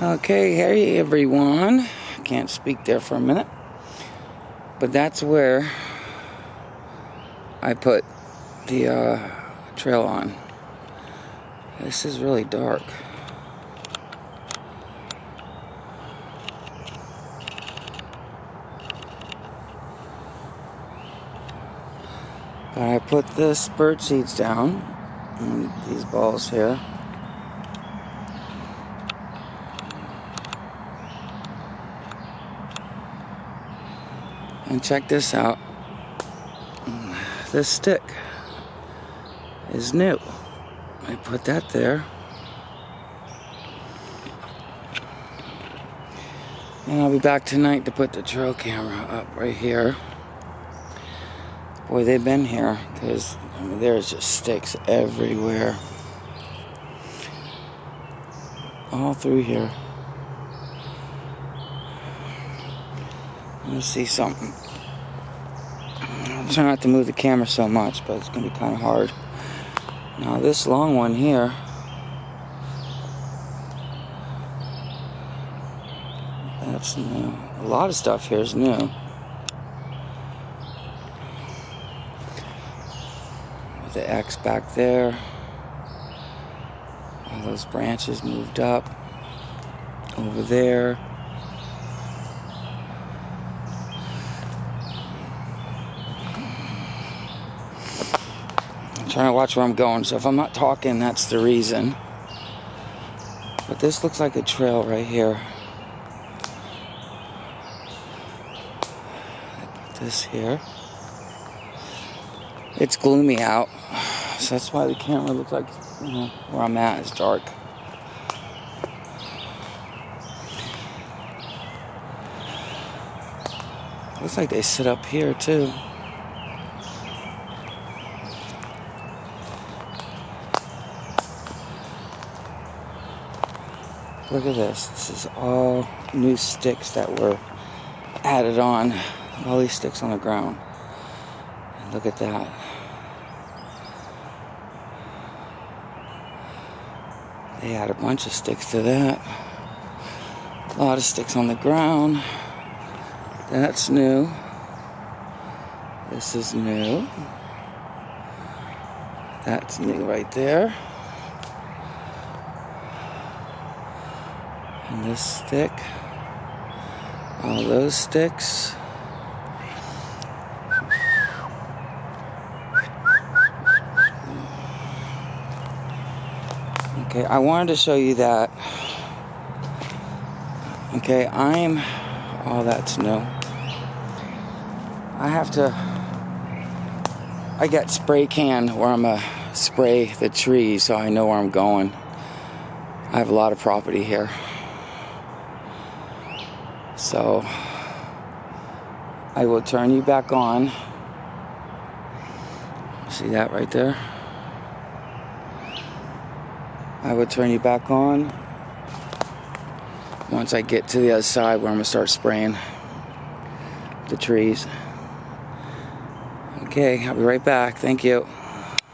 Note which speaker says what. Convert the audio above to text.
Speaker 1: Okay, hey everyone. Can't speak there for a minute. But that's where I put the uh, trail on. This is really dark. But I put this bird seeds down, and these balls here. And check this out. This stick is new. I put that there. And I'll be back tonight to put the trail camera up right here. Boy, they've been here because I mean, there's just sticks everywhere. All through here. Let me see something. I'm trying not to move the camera so much, but it's going to be kind of hard. Now, this long one here. That's new. A lot of stuff here is new. With the X back there. All those branches moved up. Over there. Trying to watch where I'm going, so if I'm not talking, that's the reason. But this looks like a trail right here. I put this here. It's gloomy out, so that's why the camera looks like, you know, where I'm at is dark. Looks like they sit up here too. Look at this. This is all new sticks that were added on. All these sticks on the ground. And look at that. They add a bunch of sticks to that. A lot of sticks on the ground. That's new. This is new. That's new right there. And this stick. All those sticks. Okay, I wanted to show you that. Okay, I'm. Oh, that's new. I have to. I got spray can where I'm gonna spray the trees so I know where I'm going. I have a lot of property here. So I will turn you back on. See that right there? I will turn you back on once I get to the other side where I'm gonna start spraying the trees. Okay, I'll be right back. Thank you.